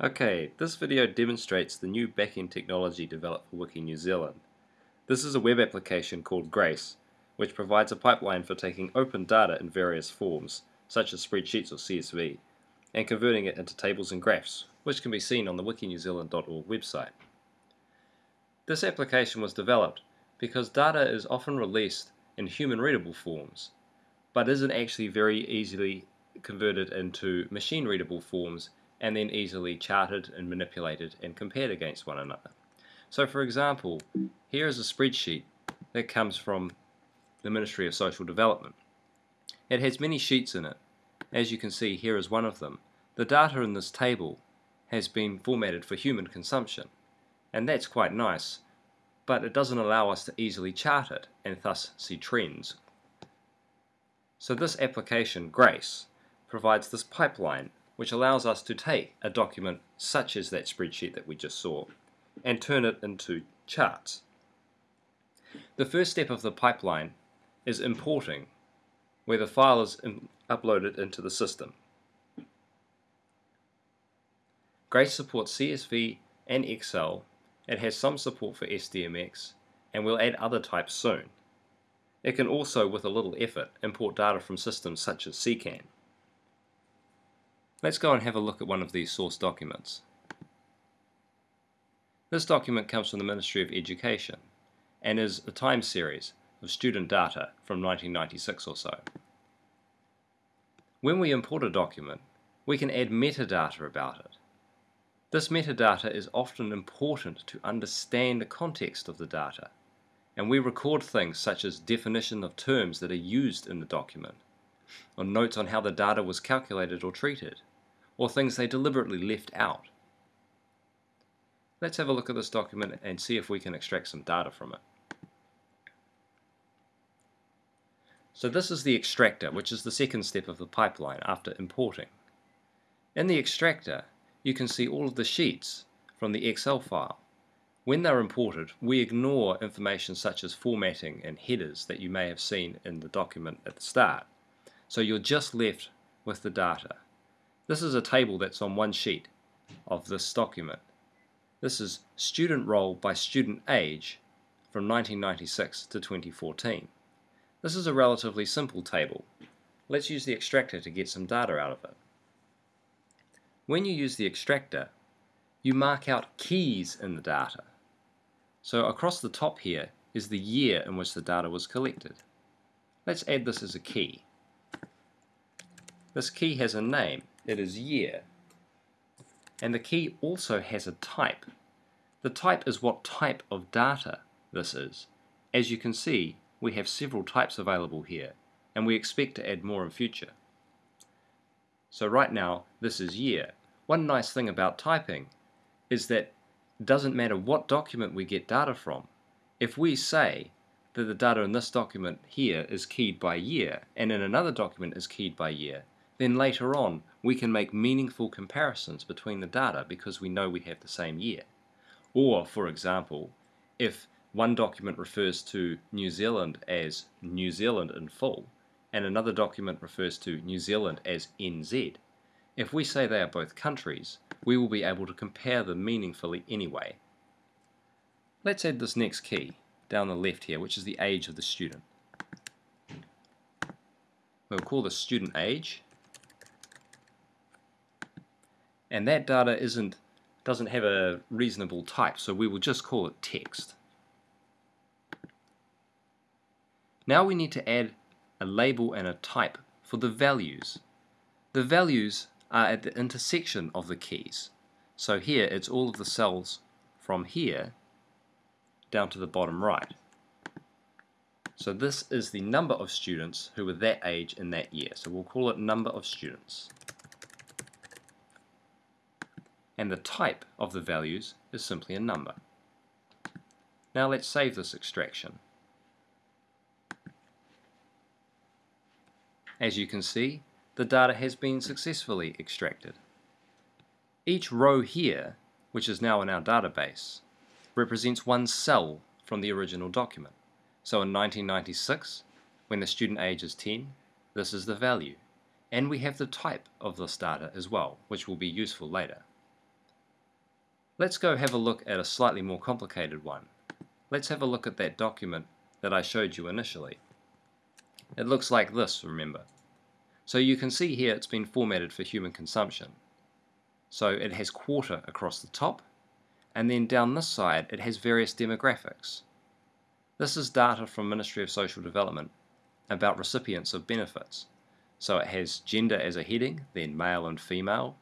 Okay, this video demonstrates the new backend technology developed for Wiki New Zealand. This is a web application called Grace, which provides a pipeline for taking open data in various forms, such as spreadsheets or CSV, and converting it into tables and graphs, which can be seen on the wikinewzealand.org website. This application was developed because data is often released in human-readable forms, but isn't actually very easily converted into machine-readable forms and then easily charted and manipulated and compared against one another. So for example, here is a spreadsheet that comes from the Ministry of Social Development. It has many sheets in it. As you can see, here is one of them. The data in this table has been formatted for human consumption, and that's quite nice, but it doesn't allow us to easily chart it and thus see trends. So this application, Grace, provides this pipeline which allows us to take a document such as that spreadsheet that we just saw and turn it into charts. The first step of the pipeline is importing, where the file is uploaded into the system. Grace supports CSV and Excel. It has some support for SDMX, and we'll add other types soon. It can also, with a little effort, import data from systems such as CKAN. Let's go and have a look at one of these source documents. This document comes from the Ministry of Education and is a time series of student data from 1996 or so. When we import a document, we can add metadata about it. This metadata is often important to understand the context of the data, and we record things such as definition of terms that are used in the document, or notes on how the data was calculated or treated, or things they deliberately left out. Let's have a look at this document and see if we can extract some data from it. So this is the extractor, which is the second step of the pipeline after importing. In the extractor, you can see all of the sheets from the Excel file. When they're imported, we ignore information such as formatting and headers that you may have seen in the document at the start. So you're just left with the data. This is a table that's on one sheet of this document. This is student roll by student age from 1996 to 2014. This is a relatively simple table. Let's use the extractor to get some data out of it. When you use the extractor, you mark out keys in the data. So across the top here is the year in which the data was collected. Let's add this as a key. This key has a name it is year. And the key also has a type. The type is what type of data this is. As you can see, we have several types available here, and we expect to add more in future. So right now, this is year. One nice thing about typing is that it doesn't matter what document we get data from. If we say that the data in this document here is keyed by year, and in another document is keyed by year, then later on we can make meaningful comparisons between the data because we know we have the same year. Or, for example, if one document refers to New Zealand as New Zealand in full, and another document refers to New Zealand as NZ, if we say they are both countries, we will be able to compare them meaningfully anyway. Let's add this next key down the left here, which is the age of the student. We'll call this student age, and that data isn't doesn't have a reasonable type so we will just call it text. Now we need to add a label and a type for the values. The values are at the intersection of the keys. So here it's all of the cells from here down to the bottom right. So this is the number of students who were that age in that year. So we'll call it number of students and the type of the values is simply a number. Now let's save this extraction. As you can see, the data has been successfully extracted. Each row here, which is now in our database, represents one cell from the original document. So in 1996, when the student age is 10, this is the value. And we have the type of this data as well, which will be useful later. Let's go have a look at a slightly more complicated one. Let's have a look at that document that I showed you initially. It looks like this, remember. So you can see here it's been formatted for human consumption. So it has quarter across the top, and then down this side it has various demographics. This is data from Ministry of Social Development about recipients of benefits. So it has gender as a heading, then male and female,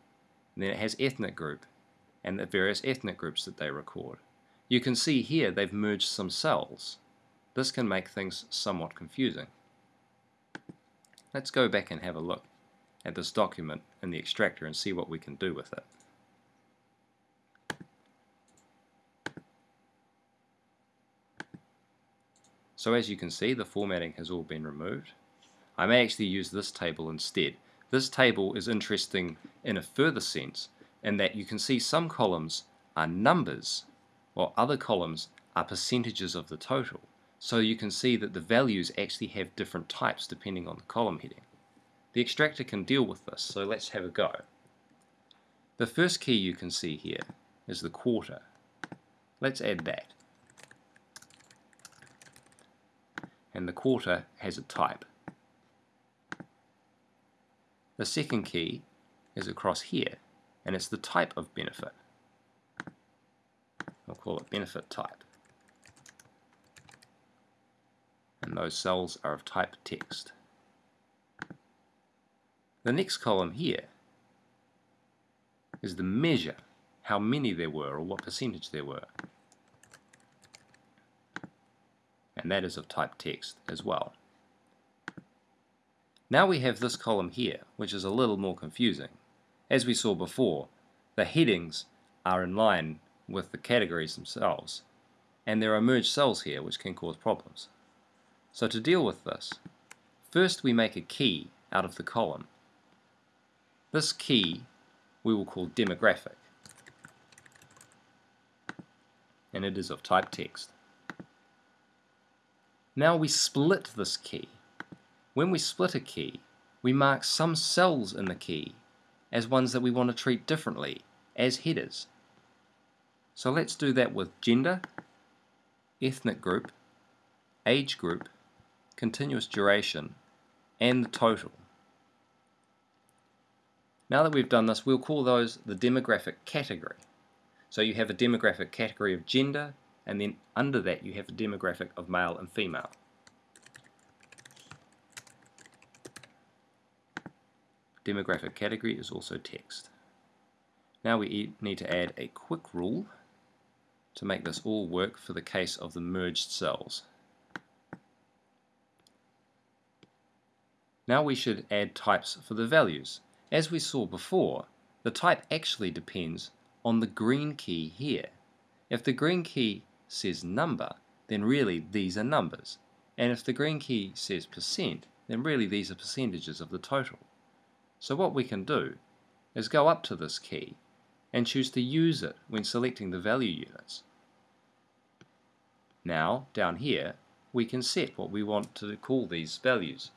and then it has ethnic group, and the various ethnic groups that they record. You can see here they've merged some cells. This can make things somewhat confusing. Let's go back and have a look at this document in the extractor and see what we can do with it. So as you can see, the formatting has all been removed. I may actually use this table instead. This table is interesting in a further sense in that you can see some columns are numbers while other columns are percentages of the total. So you can see that the values actually have different types depending on the column heading. The extractor can deal with this, so let's have a go. The first key you can see here is the quarter. Let's add that. and the quarter has a type. The second key is across here, and it's the type of benefit. I'll call it benefit type. And those cells are of type text. The next column here is the measure, how many there were or what percentage there were. and that is of type text as well. Now we have this column here, which is a little more confusing. As we saw before, the headings are in line with the categories themselves, and there are merged cells here which can cause problems. So to deal with this, first we make a key out of the column. This key we will call demographic, and it is of type text. Now we split this key. When we split a key, we mark some cells in the key as ones that we want to treat differently, as headers. So let's do that with gender, ethnic group, age group, continuous duration, and the total. Now that we've done this, we'll call those the demographic category. So you have a demographic category of gender, and then under that you have a demographic of male and female. Demographic category is also text. Now we need to add a quick rule to make this all work for the case of the merged cells. Now we should add types for the values. As we saw before, the type actually depends on the green key here. If the green key says number, then really these are numbers. And if the green key says percent, then really these are percentages of the total. So what we can do is go up to this key and choose to use it when selecting the value units. Now, down here, we can set what we want to call these values.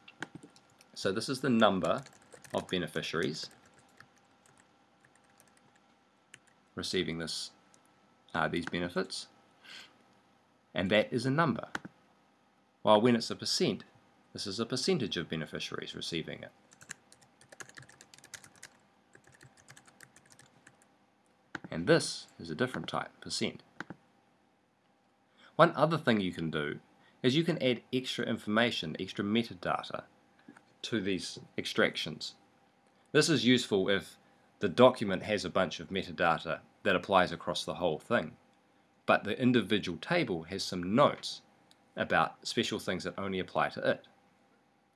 So this is the number of beneficiaries receiving this uh, these benefits and that is a number. While when it's a percent, this is a percentage of beneficiaries receiving it. And this is a different type, percent. One other thing you can do is you can add extra information, extra metadata to these extractions. This is useful if the document has a bunch of metadata that applies across the whole thing but the individual table has some notes about special things that only apply to it.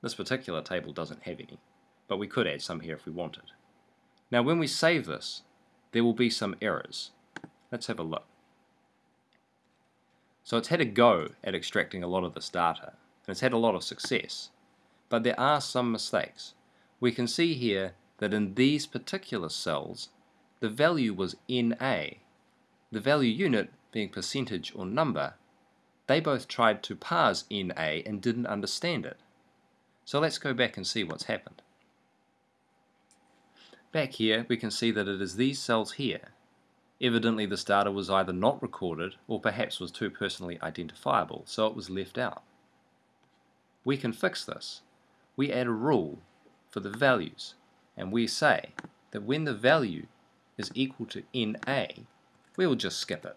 This particular table doesn't have any, but we could add some here if we wanted. Now when we save this, there will be some errors. Let's have a look. So it's had a go at extracting a lot of this data, and it's had a lot of success, but there are some mistakes. We can see here that in these particular cells, the value was NA. The value unit being percentage or number, they both tried to parse NA and didn't understand it. So let's go back and see what's happened. Back here we can see that it is these cells here Evidently this data was either not recorded or perhaps was too personally identifiable, so it was left out. We can fix this. We add a rule for the values, and we say that when the value is equal to NA, we will just skip it.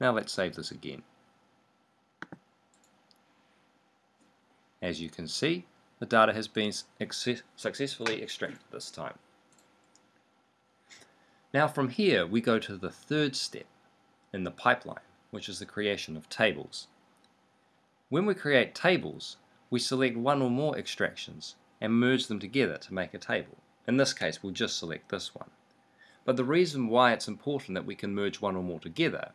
Now let's save this again. As you can see, the data has been successfully extracted this time. Now from here we go to the third step in the pipeline, which is the creation of tables. When we create tables, we select one or more extractions and merge them together to make a table. In this case, we'll just select this one. But the reason why it's important that we can merge one or more together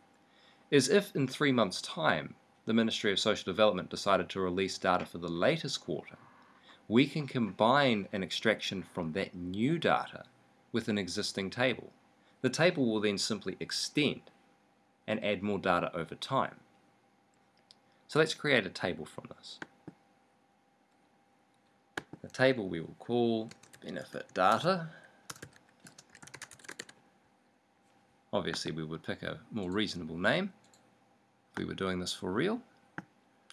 is if in three months' time the Ministry of Social Development decided to release data for the latest quarter, we can combine an extraction from that new data with an existing table. The table will then simply extend and add more data over time. So let's create a table from this. The table we will call benefit data. Obviously we would pick a more reasonable name if we were doing this for real.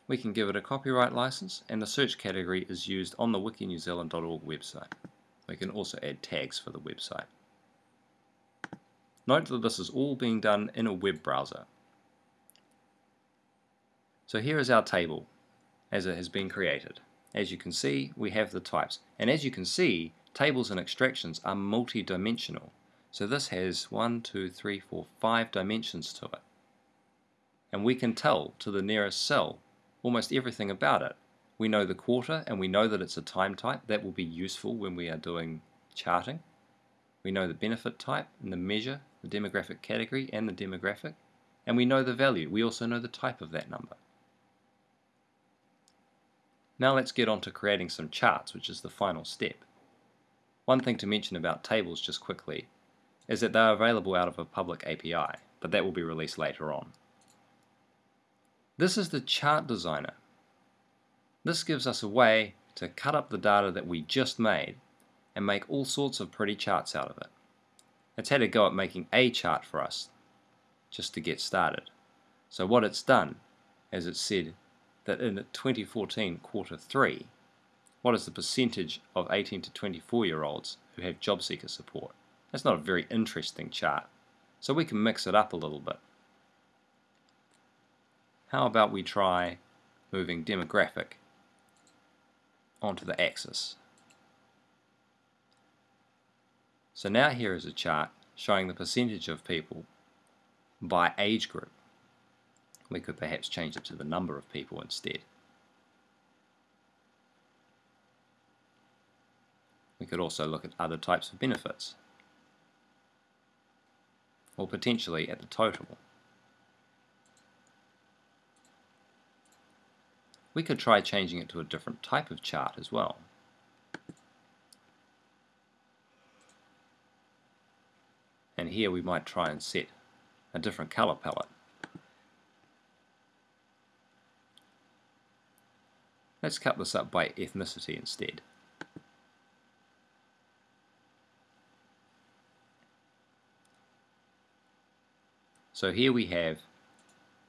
We can give it a copyright license and the search category is used on the wikinewzealand.org website. We can also add tags for the website. Note that this is all being done in a web browser. So here is our table as it has been created. As you can see, we have the types. And as you can see, tables and extractions are multi-dimensional. So this has one, two, three, four, five dimensions to it. And we can tell to the nearest cell almost everything about it. We know the quarter and we know that it's a time type. That will be useful when we are doing charting. We know the benefit type and the measure, the demographic category and the demographic. And we know the value. We also know the type of that number. Now let's get on to creating some charts, which is the final step. One thing to mention about tables just quickly is that they are available out of a public API, but that will be released later on. This is the chart designer. This gives us a way to cut up the data that we just made and make all sorts of pretty charts out of it. It's had a go at making a chart for us just to get started. So what it's done is it said that in 2014 quarter 3, what is the percentage of 18 to 24 year olds who have job seeker support? That's not a very interesting chart, so we can mix it up a little bit. How about we try moving demographic onto the axis? So now here is a chart showing the percentage of people by age group. We could perhaps change it to the number of people instead. We could also look at other types of benefits, or potentially at the total. We could try changing it to a different type of chart as well. And here we might try and set a different color palette. Let's cut this up by ethnicity instead. So here we have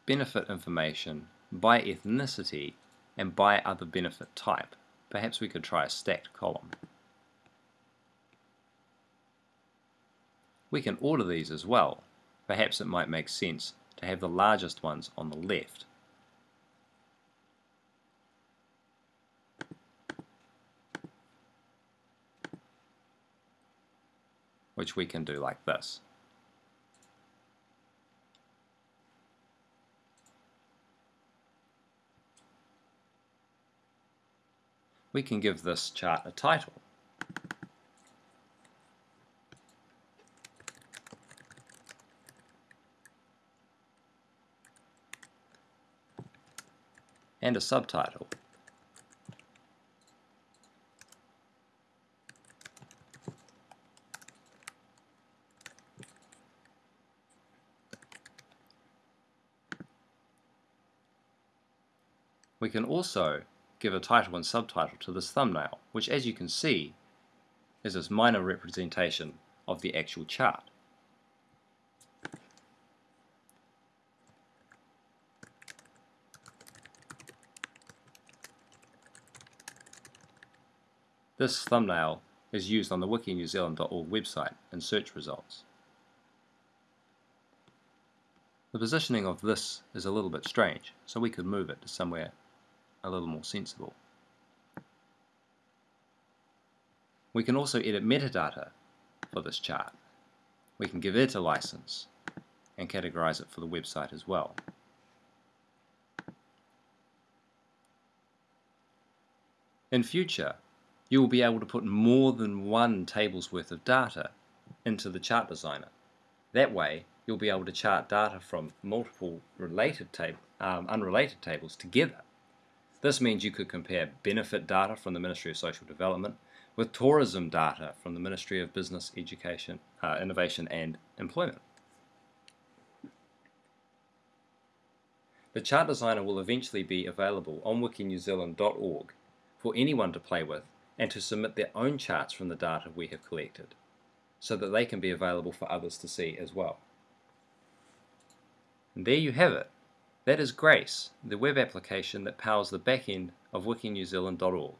benefit information by ethnicity and by other benefit type. Perhaps we could try a stacked column. We can order these as well. Perhaps it might make sense to have the largest ones on the left which we can do like this. We can give this chart a title. and a subtitle. We can also give a title and subtitle to this thumbnail, which as you can see is this minor representation of the actual chart. This thumbnail is used on the wikinewzealand.org website in search results. The positioning of this is a little bit strange, so we could move it to somewhere a little more sensible. We can also edit metadata for this chart. We can give it a license and categorize it for the website as well. In future, you will be able to put more than one table's worth of data into the chart designer. That way, you'll be able to chart data from multiple related um, unrelated tables together. This means you could compare benefit data from the Ministry of Social Development with tourism data from the Ministry of Business, Education, uh, Innovation and Employment. The chart designer will eventually be available on wikinewzealand.org for anyone to play with and to submit their own charts from the data we have collected so that they can be available for others to see as well. And there you have it. That is Grace, the web application that powers the backend of wikinewzealand.org.